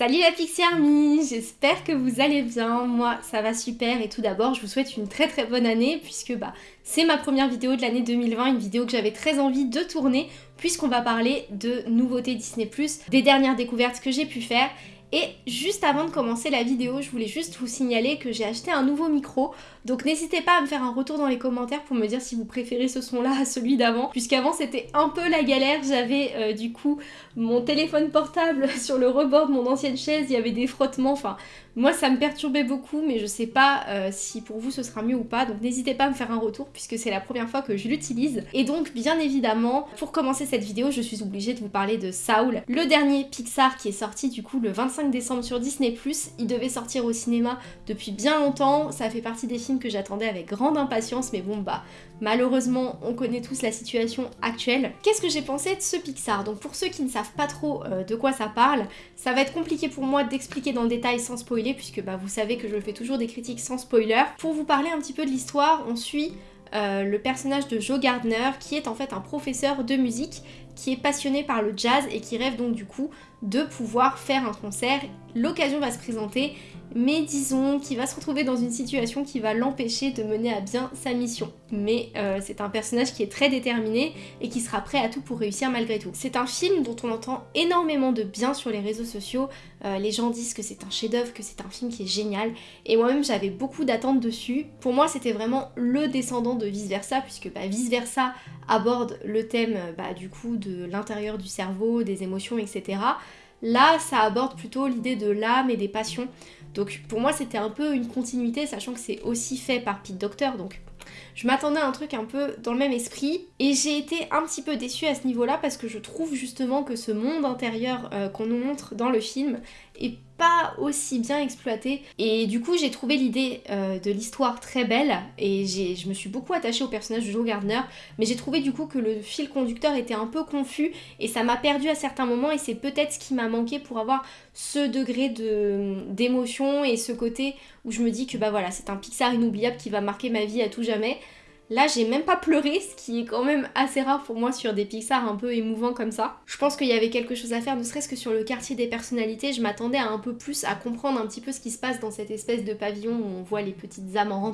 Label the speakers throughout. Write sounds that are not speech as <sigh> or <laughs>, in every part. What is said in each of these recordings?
Speaker 1: Salut la Pixie Army, j'espère que vous allez bien, moi ça va super et tout d'abord je vous souhaite une très très bonne année puisque bah c'est ma première vidéo de l'année 2020, une vidéo que j'avais très envie de tourner puisqu'on va parler de nouveautés Disney+, des dernières découvertes que j'ai pu faire et juste avant de commencer la vidéo, je voulais juste vous signaler que j'ai acheté un nouveau micro. Donc n'hésitez pas à me faire un retour dans les commentaires pour me dire si vous préférez ce son-là à celui d'avant. Puisqu'avant c'était un peu la galère, j'avais euh, du coup mon téléphone portable <laughs> sur le rebord de mon ancienne chaise, il y avait des frottements, enfin moi ça me perturbait beaucoup mais je sais pas euh, si pour vous ce sera mieux ou pas. Donc n'hésitez pas à me faire un retour puisque c'est la première fois que je l'utilise. Et donc bien évidemment, pour commencer cette vidéo, je suis obligée de vous parler de Saul, le dernier Pixar qui est sorti du coup le 25 décembre sur Disney+. Il devait sortir au cinéma depuis bien longtemps, ça fait partie des films que j'attendais avec grande impatience, mais bon bah malheureusement on connaît tous la situation actuelle. Qu'est-ce que j'ai pensé de ce Pixar? Donc pour ceux qui ne savent pas trop euh, de quoi ça parle, ça va être compliqué pour moi d'expliquer dans le détail sans spoiler, puisque bah vous savez que je fais toujours des critiques sans spoiler. Pour vous parler un petit peu de l'histoire, on suit euh, le personnage de Joe Gardner qui est en fait un professeur de musique qui est passionné par le jazz et qui rêve donc du coup de pouvoir faire un concert. L'occasion va se présenter mais disons qu'il va se retrouver dans une situation qui va l'empêcher de mener à bien sa mission. Mais euh, c'est un personnage qui est très déterminé et qui sera prêt à tout pour réussir malgré tout. C'est un film dont on entend énormément de bien sur les réseaux sociaux, euh, les gens disent que c'est un chef-d'œuvre, que c'est un film qui est génial, et moi-même j'avais beaucoup d'attentes dessus. Pour moi c'était vraiment le descendant de Vice Versa, puisque bah, Vice Versa aborde le thème bah, du coup de l'intérieur du cerveau, des émotions, etc. Là, ça aborde plutôt l'idée de l'âme et des passions. Donc pour moi c'était un peu une continuité, sachant que c'est aussi fait par Pete Docter, donc je m'attendais à un truc un peu dans le même esprit et j'ai été un petit peu déçue à ce niveau-là parce que je trouve justement que ce monde intérieur euh, qu'on nous montre dans le film pas aussi bien exploité. Et du coup j'ai trouvé l'idée euh, de l'histoire très belle. Et je me suis beaucoup attachée au personnage de Joe Gardner. Mais j'ai trouvé du coup que le fil conducteur était un peu confus. Et ça m'a perdu à certains moments. Et c'est peut-être ce qui m'a manqué pour avoir ce degré d'émotion et ce côté où je me dis que bah voilà c'est un Pixar inoubliable qui va marquer ma vie à tout jamais Là, j'ai même pas pleuré, ce qui est quand même assez rare pour moi sur des Pixar un peu émouvants comme ça. Je pense qu'il y avait quelque chose à faire, ne serait-ce que sur le quartier des personnalités. Je m'attendais à un peu plus à comprendre un petit peu ce qui se passe dans cette espèce de pavillon où on voit les petites âmes en.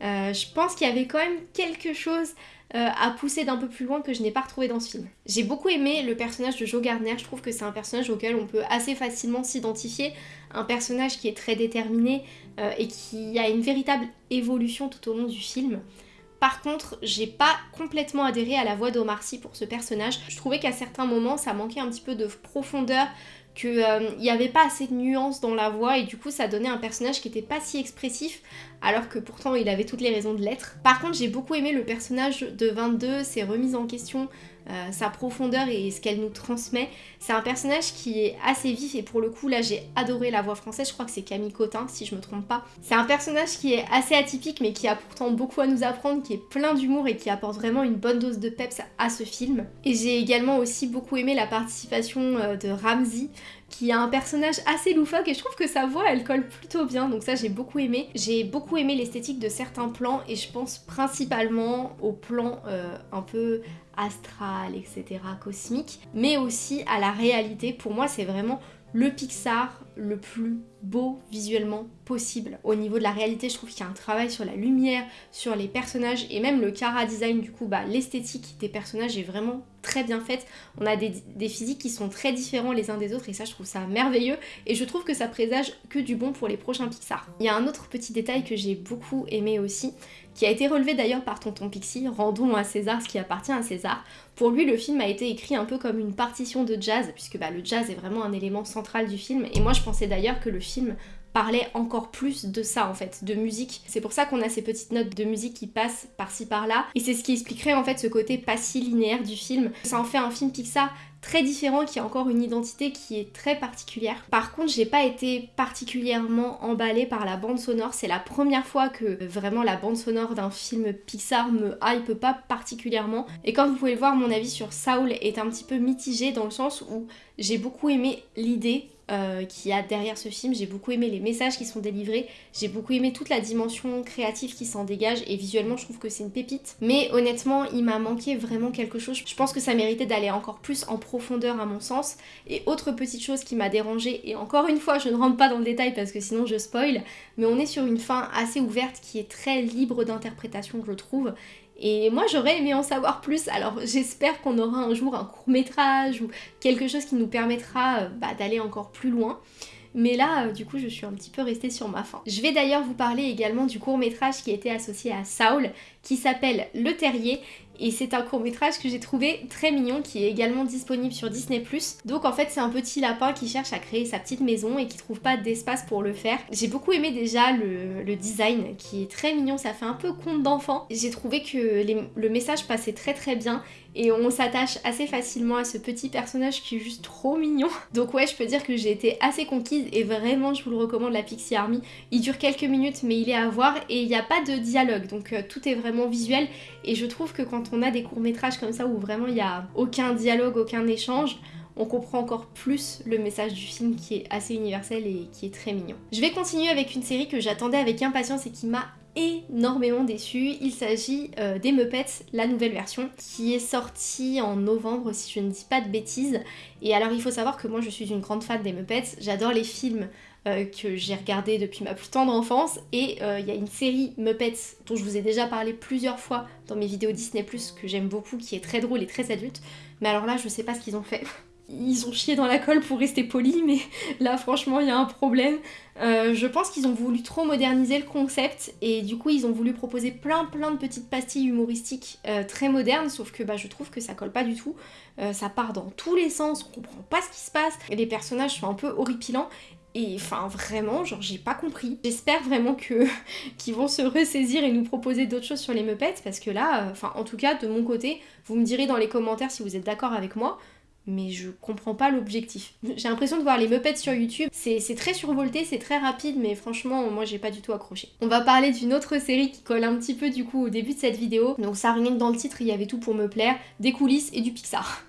Speaker 1: Euh, je pense qu'il y avait quand même quelque chose euh, à pousser d'un peu plus loin que je n'ai pas retrouvé dans ce film. J'ai beaucoup aimé le personnage de Joe Gardner, je trouve que c'est un personnage auquel on peut assez facilement s'identifier, un personnage qui est très déterminé euh, et qui a une véritable évolution tout au long du film. Par contre, j'ai pas complètement adhéré à la voix d'Omar Sy pour ce personnage. Je trouvais qu'à certains moments, ça manquait un petit peu de profondeur, qu'il euh, n'y avait pas assez de nuances dans la voix et du coup ça donnait un personnage qui était pas si expressif alors que pourtant il avait toutes les raisons de l'être. Par contre j'ai beaucoup aimé le personnage de 22, ses remises en question, euh, sa profondeur et ce qu'elle nous transmet. C'est un personnage qui est assez vif et pour le coup là j'ai adoré la voix française, je crois que c'est Camille Cotin si je me trompe pas. C'est un personnage qui est assez atypique mais qui a pourtant beaucoup à nous apprendre, qui est plein d'humour et qui apporte vraiment une bonne dose de peps à ce film. Et j'ai également aussi beaucoup aimé la participation euh, de Ramsey qui a un personnage assez loufoque et je trouve que sa voix elle colle plutôt bien donc ça j'ai beaucoup aimé. J'ai beaucoup aimé l'esthétique de certains plans et je pense principalement aux plans euh, un peu astral, etc., cosmique, mais aussi à la réalité. Pour moi, c'est vraiment le Pixar le plus beau visuellement possible. Au niveau de la réalité, je trouve qu'il y a un travail sur la lumière, sur les personnages et même le cara design, du coup, bah, l'esthétique des personnages est vraiment très bien faite. On a des, des, physiques qui sont très différents les uns des autres et ça, je trouve ça merveilleux et je trouve que ça présage que du bon pour les prochains Pixar. Il y a un autre petit détail que j'ai beaucoup aimé aussi, qui a été relevé d'ailleurs par Tonton Pixie, rendons à César ce qui appartient à César. Pour lui, le film a été écrit un peu comme une partition de jazz, puisque bah, le jazz est vraiment un élément central du film, et moi je pensais d'ailleurs que le film parlait encore plus de ça en fait, de musique. C'est pour ça qu'on a ces petites notes de musique qui passent par-ci par-là. Et c'est ce qui expliquerait en fait ce côté pas si linéaire du film. Ça en fait un film Pixar très différent, qui a encore une identité qui est très particulière. Par contre, j'ai pas été particulièrement emballée par la bande sonore. C'est la première fois que vraiment la bande sonore d'un film Pixar me hype pas particulièrement. Et comme vous pouvez le voir, mon avis sur Saul est un petit peu mitigé dans le sens où j'ai beaucoup aimé l'idée euh, qui a derrière ce film. J'ai beaucoup aimé les messages qui sont délivrés, j'ai beaucoup aimé toute la dimension créative qui s'en dégage et visuellement je trouve que c'est une pépite. Mais honnêtement, il m'a manqué vraiment quelque chose. Je pense que ça méritait d'aller encore plus en profondeur à mon sens. Et autre petite chose qui m'a dérangée, et encore une fois je ne rentre pas dans le détail parce que sinon je spoil, mais on est sur une fin assez ouverte qui est très libre d'interprétation je trouve et moi j'aurais aimé en savoir plus, alors j'espère qu'on aura un jour un court métrage ou quelque chose qui nous permettra euh, bah, d'aller encore plus loin. Mais là, euh, du coup, je suis un petit peu restée sur ma faim. Je vais d'ailleurs vous parler également du court métrage qui était associé à Saul, qui s'appelle Le Terrier, et c'est un court métrage que j'ai trouvé très mignon qui est également disponible sur Disney+. Donc en fait c'est un petit lapin qui cherche à créer sa petite maison et qui trouve pas d'espace pour le faire. J'ai beaucoup aimé déjà le, design qui est très mignon, ça fait un peu conte d'enfant. J'ai trouvé que le message passait très très bien et on s'attache assez facilement à ce petit personnage qui est juste trop mignon. <laughs> Donc ouais, je peux dire que j'ai été assez conquise et vraiment je vous le recommande la Pixie Army. Il dure quelques minutes mais il est à voir et il n'y a pas de dialogue donc euh, tout est vraiment visuel et je trouve que quand on a des courts métrages comme ça où vraiment il n'y a aucun dialogue, aucun échange, on comprend encore plus le message du film qui est assez universel et qui est très mignon. Je vais continuer avec une série que j'attendais avec impatience et qui m'a énormément déçu. Il s'agit euh, des Muppets, la nouvelle version, qui est sortie en novembre si je ne dis pas de bêtises. Et alors il faut savoir que moi je suis une grande fan des Muppets, j'adore les films euh, que j'ai regardés depuis ma plus tendre enfance et euh, il y a une série Muppets dont je vous ai déjà parlé plusieurs fois dans mes vidéos Disney ⁇ que j'aime beaucoup, qui est très drôle et très adulte. Mais alors là je sais pas ce qu'ils ont fait ils ont chié dans la colle pour rester polis, mais là franchement il y a un problème. Euh, je pense qu'ils ont voulu trop moderniser le concept et du coup ils ont voulu proposer plein plein de petites pastilles humoristiques euh, très modernes, sauf que bah, je trouve que ça colle pas du tout. Euh, ça part dans tous les sens, on comprend pas ce qui se passe, les personnages sont un peu horripilants et enfin vraiment, genre j'ai pas compris. J'espère vraiment <laughs> qu'ils vont se ressaisir et nous proposer d'autres choses sur les Muppets parce que là, enfin en tout cas de mon côté, vous me direz dans les commentaires si vous êtes d'accord avec moi mais je comprends pas l'objectif. J'ai l'impression de voir les Muppets sur YouTube, c'est très survolté, c'est très rapide, mais franchement, moi j'ai pas du tout accroché. On va parler d'une autre série qui colle un petit peu du coup au début de cette vidéo, donc ça rien que dans le titre, il y avait tout pour me plaire, des coulisses et du Pixar.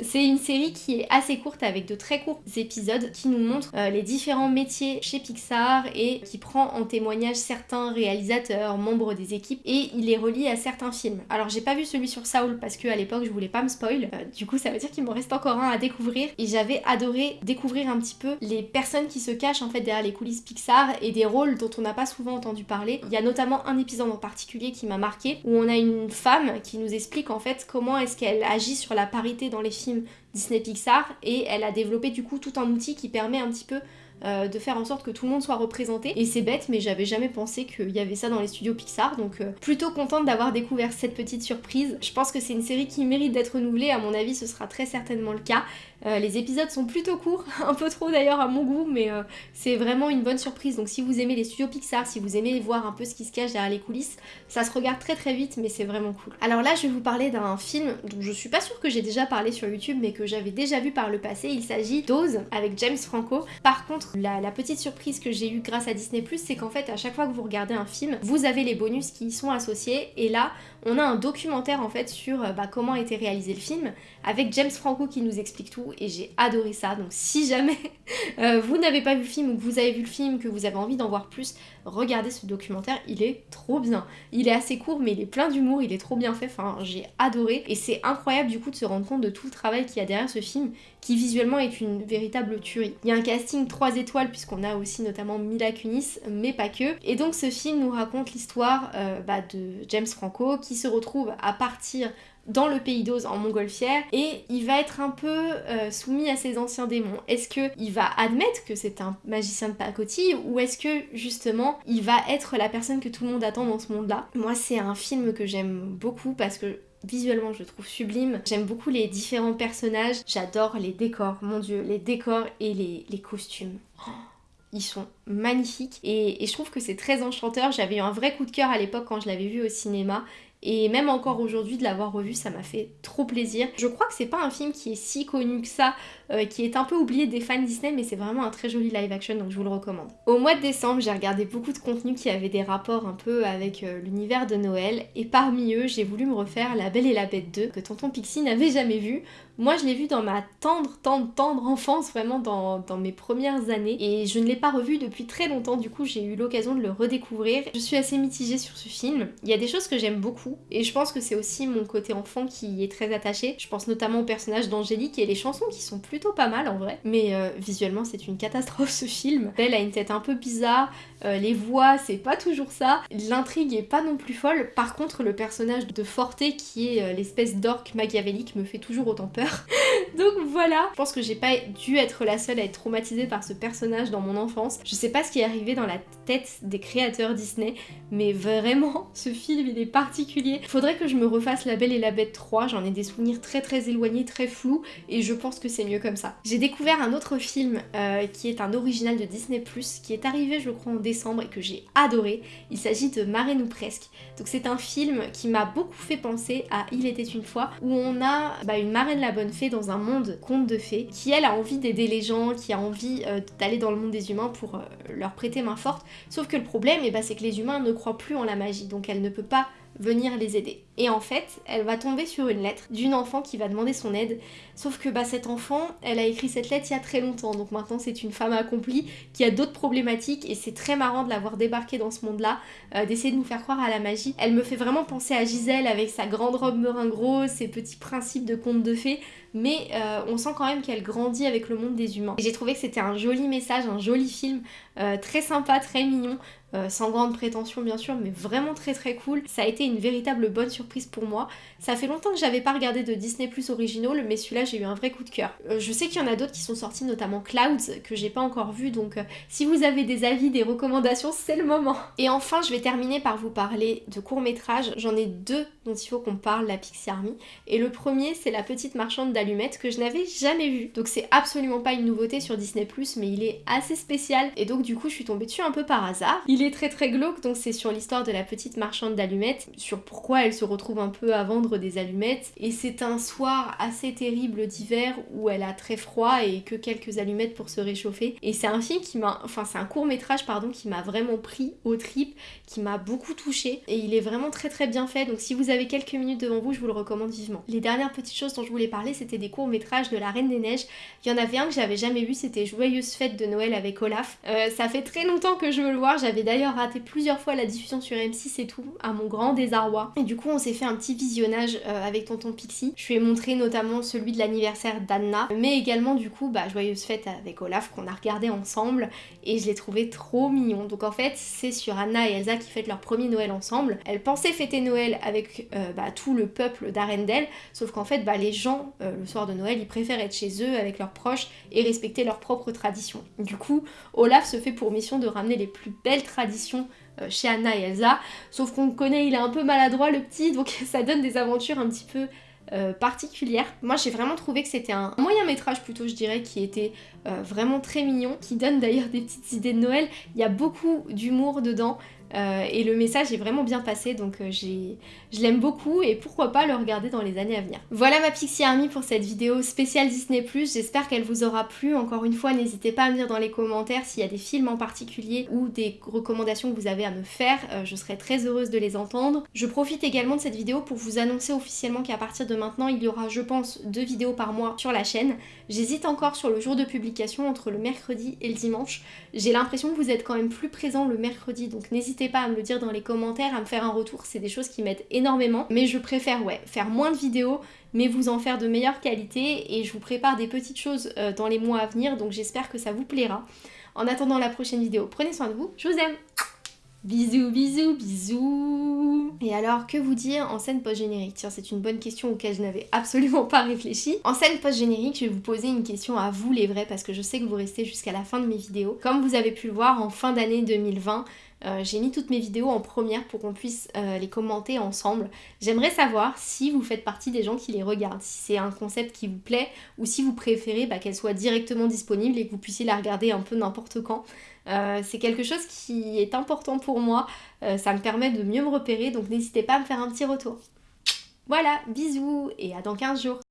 Speaker 1: C'est une série qui est assez courte avec de très courts épisodes qui nous montrent euh, les différents métiers chez Pixar et qui prend en témoignage certains réalisateurs, membres des équipes et il les relie à certains films. Alors j'ai pas vu celui sur Saul parce que à l'époque je voulais pas me spoil, euh, du coup ça veut dire qu'il me reste encore un à découvrir et j'avais adoré découvrir un petit peu les personnes qui se cachent en fait derrière les coulisses Pixar et des rôles dont on n'a pas souvent entendu parler. Il y a notamment un épisode en particulier qui m'a marqué où on a une femme qui nous explique en fait comment est-ce qu'elle agit sur la parité dans les films Disney Pixar et elle a développé du coup tout un outil qui permet un petit peu euh, de faire en sorte que tout le monde soit représenté. Et c'est bête, mais j'avais jamais pensé qu'il y avait ça dans les studios Pixar, donc euh, plutôt contente d'avoir découvert cette petite surprise. Je pense que c'est une série qui mérite d'être renouvelée, à mon avis ce sera très certainement le cas. Euh, les épisodes sont plutôt courts, <laughs> un peu trop d'ailleurs à mon goût, mais c'est vraiment une bonne surprise. Donc si vous aimez les studios Pixar, si vous aimez voir un peu ce qui se cache derrière les coulisses, ça se regarde très très vite, mais c'est vraiment cool. Alors là, je vais vous parler d'un film dont je suis pas sûre que j'ai déjà parlé sur YouTube, mais que j'avais déjà vu par le passé. Il s'agit d'Oz avec James Franco. Par contre, la, petite surprise que j'ai eue grâce à Disney+, c'est qu'en fait, à chaque fois que vous regardez un film, vous avez les bonus qui y sont associés, et là, on a un documentaire en fait sur euh, bah, comment a été réalisé le film, avec James Franco qui nous explique tout, et j'ai adoré ça. Donc si jamais <laughs> euh, vous n'avez pas vu le film ou que vous avez vu le film, que vous avez envie d'en voir plus, regardez ce documentaire, il est trop bien. Il est assez court, mais il est plein d'humour, il est trop bien fait, enfin j'ai adoré, et c'est incroyable du coup de se rendre compte de tout le travail qu'il y a derrière ce film, qui visuellement est une véritable tuerie. Il y a un casting 3 étoiles puisqu'on a aussi notamment Mila Kunis, mais pas que. Et donc ce film nous raconte l'histoire euh, bah, de James Franco qui se retrouve à partir dans le pays d'Oz en montgolfière et il va être un peu euh, soumis à ses anciens démons. Est-ce qu'il va admettre que c'est un magicien de pacotille ou est-ce que justement il va être la personne que tout le monde attend dans ce monde-là? Moi c'est un film que j'aime beaucoup parce que Visuellement, je le trouve sublime. J'aime beaucoup les différents personnages. J'adore les décors, mon dieu, les décors et les, costumes. Oh, ils sont magnifiques et, et je trouve que c'est très enchanteur. J'avais eu un vrai coup de cœur à l'époque quand je l'avais vu au cinéma et même encore aujourd'hui de l'avoir revu ça m'a fait trop plaisir. Je crois que c'est pas un film qui est si connu que ça, euh, qui est un peu oublié des fans Disney mais c'est vraiment un très joli live action donc je vous le recommande. Au mois de décembre j'ai regardé beaucoup de contenus qui avaient des rapports un peu avec euh, l'univers de Noël et parmi eux j'ai voulu me refaire La Belle et la Bête 2 que Tonton Pixie n'avait jamais vu. Moi je l'ai vu dans ma tendre, tendre, tendre enfance, vraiment dans, dans mes premières années et je ne l'ai pas revu depuis très longtemps du coup j'ai eu l'occasion de le redécouvrir. Je suis assez mitigée sur ce film. Il y a des choses que j'aime beaucoup et je pense que c'est aussi mon côté enfant qui est très attaché. Je pense notamment au personnage d'Angélique et les chansons qui sont plutôt pas mal en vrai. Mais euh, visuellement c'est une catastrophe ce film. Elle a une tête un peu bizarre, euh, les voix c'est pas toujours ça, l'intrigue est pas non plus folle. Par contre le personnage de Forte qui est euh, l'espèce d'orque machiavélique me fait toujours autant peur. <laughs> Donc voilà, je pense que j'ai pas dû être la seule à être traumatisée par ce personnage dans mon enfance. Je sais pas ce qui est arrivé dans la tête des créateurs Disney, mais vraiment, <laughs> ce film il est particulier. Faudrait que je me refasse La Belle et la Bête 3, j'en ai des souvenirs très très éloignés, très flous, et je pense que c'est mieux comme ça. J'ai découvert un autre film euh, qui est un original de Disney+, qui est arrivé je crois en décembre et que j'ai adoré. Il s'agit de Marraine ou presque. Donc c'est un film qui m'a beaucoup fait penser à Il était une fois, où on a bah, une marraine la bonne fée dans un monde conte de fées, qui elle a envie d'aider les gens, qui a envie euh, d'aller dans le monde des humains pour euh, leur prêter main forte. Sauf que le problème, eh ben, c'est que les humains ne croient plus en la magie, donc elle ne peut pas venir les aider. Et en fait, elle va tomber sur une lettre d'une enfant qui va demander son aide. Sauf que bah, cette enfant, elle a écrit cette lettre il y a très longtemps. Donc maintenant, c'est une femme accomplie qui a d'autres problématiques. Et c'est très marrant de l'avoir débarquée dans ce monde-là, euh, d'essayer de nous faire croire à la magie. Elle me fait vraiment penser à Gisèle avec sa grande robe meringue ses petits principes de conte de fées. Mais euh, on sent quand même qu'elle grandit avec le monde des humains. J'ai trouvé que c'était un joli message, un joli film, euh, très sympa, très mignon. Sans grande prétention bien sûr, mais vraiment très très cool. Ça a été une véritable bonne surprise pour moi. Ça fait longtemps que j'avais pas regardé de Disney Plus original, mais celui-là j'ai eu un vrai coup de cœur. Euh, je sais qu'il y en a d'autres qui sont sortis, notamment Clouds, que j'ai pas encore vu, donc euh, si vous avez des avis, des recommandations, c'est le moment. Et enfin, je vais terminer par vous parler de courts-métrages. J'en ai deux dont il faut qu'on parle, la Pixie Army. Et le premier, c'est La Petite Marchande d'allumettes, que je n'avais jamais vu. Donc c'est absolument pas une nouveauté sur Disney Plus, mais il est assez spécial. Et donc du coup, je suis tombée dessus un peu par hasard. Il très très glauque, donc c'est sur l'histoire de la petite marchande d'allumettes, sur pourquoi elle se retrouve un peu à vendre des allumettes. Et c'est un soir assez terrible d'hiver où elle a très froid et que quelques allumettes pour se réchauffer. Et c'est un film qui m'a, enfin c'est un court métrage pardon, qui m'a vraiment pris au trip, qui m'a beaucoup touché et il est vraiment très très bien fait. Donc si vous avez quelques minutes devant vous, je vous le recommande vivement. Les dernières petites choses dont je voulais parler, c'était des courts métrages de La Reine des Neiges. Il y en avait un que j'avais jamais vu, c'était Joyeuse fête de Noël avec Olaf. Euh, ça fait très longtemps que je veux le voir. J'avais d'ailleurs raté plusieurs fois la diffusion sur M6 et tout, à mon grand désarroi. Et du coup, on s'est fait un petit visionnage euh, avec Tonton Pixie. Je lui ai montré notamment celui de l'anniversaire d'Anna, mais également du coup, bah, Joyeuse fête avec Olaf qu'on a regardé ensemble et je l'ai trouvé trop mignon. Donc en fait, c'est sur Anna et Elsa qui fêtent leur premier Noël ensemble. Elles pensaient fêter Noël avec euh, bah, tout le peuple d'Arendelle, sauf qu'en fait, bah, les gens, euh, le soir de Noël, ils préfèrent être chez eux avec leurs proches et respecter leurs propres traditions. Du coup, Olaf se fait pour mission de ramener les plus belles traditions euh, chez Anna et Elsa. Sauf qu'on connaît, il est un peu maladroit le petit, donc <laughs> ça donne des aventures un petit peu euh, particulières. Moi j'ai vraiment trouvé que c'était un moyen métrage plutôt je dirais qui était euh, vraiment très mignon, qui donne d'ailleurs des petites idées de Noël. Il y a beaucoup d'humour dedans, euh, et le message est vraiment bien passé donc euh, je l'aime beaucoup et pourquoi pas le regarder dans les années à venir. Voilà ma Pixie Army pour cette vidéo spéciale Disney+, j'espère qu'elle vous aura plu. Encore une fois, n'hésitez pas à me dire dans les commentaires s'il y a des films en particulier ou des recommandations que vous avez à me faire, euh, je serais très heureuse de les entendre. Je profite également de cette vidéo pour vous annoncer officiellement qu'à partir de maintenant, il y aura je pense deux vidéos par mois sur la chaîne. J'hésite encore sur le jour de publication entre le mercredi et le dimanche. J'ai l'impression que vous êtes quand même plus présent le mercredi, donc pas à me le dire dans les commentaires, à me faire un retour, c'est des choses qui m'aident énormément. Mais je préfère, ouais, faire moins de vidéos, mais vous en faire de meilleure qualité, et je vous prépare des petites choses euh, dans les mois à venir, donc j'espère que ça vous plaira. En attendant la prochaine vidéo, prenez soin de vous, je vous aime Bisous, bisous, bisous Et alors, que vous dire en scène post-générique? Tiens, c'est une bonne question auquel je n'avais absolument pas réfléchi. En scène post-générique, je vais vous poser une question à vous les vrais, parce que je sais que vous restez jusqu'à la fin de mes vidéos. Comme vous avez pu le voir, en fin d'année 2020, Euh, j'ai mis toutes mes vidéos en première pour qu'on puisse euh, les commenter ensemble. J'aimerais savoir si vous faites partie des gens qui les regardent, si c'est un concept qui vous plaît ou si vous préférez bah, qu'elle soit directement disponible et que vous puissiez la regarder un peu n'importe quand. Euh, c'est quelque chose qui est important pour moi, ça me permet de mieux me repérer, donc n'hésitez pas à me faire un petit retour. Voilà, bisous et à dans 15 jours